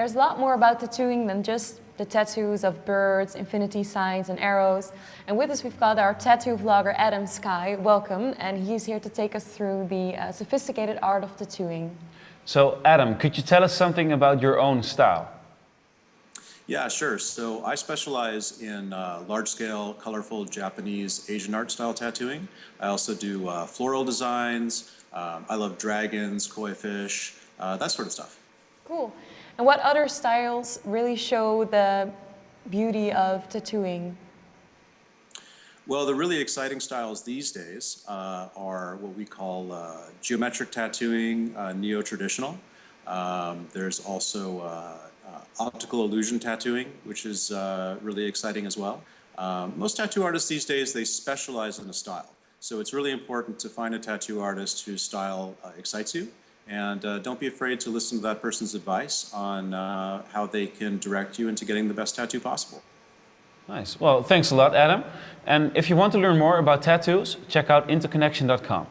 there's a lot more about tattooing than just the tattoos of birds, infinity signs and arrows. And with us we've got our tattoo vlogger Adam Sky, welcome, and he's here to take us through the uh, sophisticated art of tattooing. So Adam, could you tell us something about your own style? Yeah, sure. So I specialize in uh, large-scale, colorful Japanese Asian art style tattooing. I also do uh, floral designs. Um, I love dragons, koi fish, uh, that sort of stuff. Cool. And what other styles really show the beauty of tattooing? Well, the really exciting styles these days uh, are what we call uh, geometric tattooing, uh, neo-traditional. Um, there's also uh, uh, optical illusion tattooing, which is uh, really exciting as well. Um, most tattoo artists these days, they specialize in a style. So it's really important to find a tattoo artist whose style excites you. And uh, don't be afraid to listen to that person's advice on uh, how they can direct you into getting the best tattoo possible. Nice. Well, thanks a lot, Adam. And if you want to learn more about tattoos, check out interconnection.com.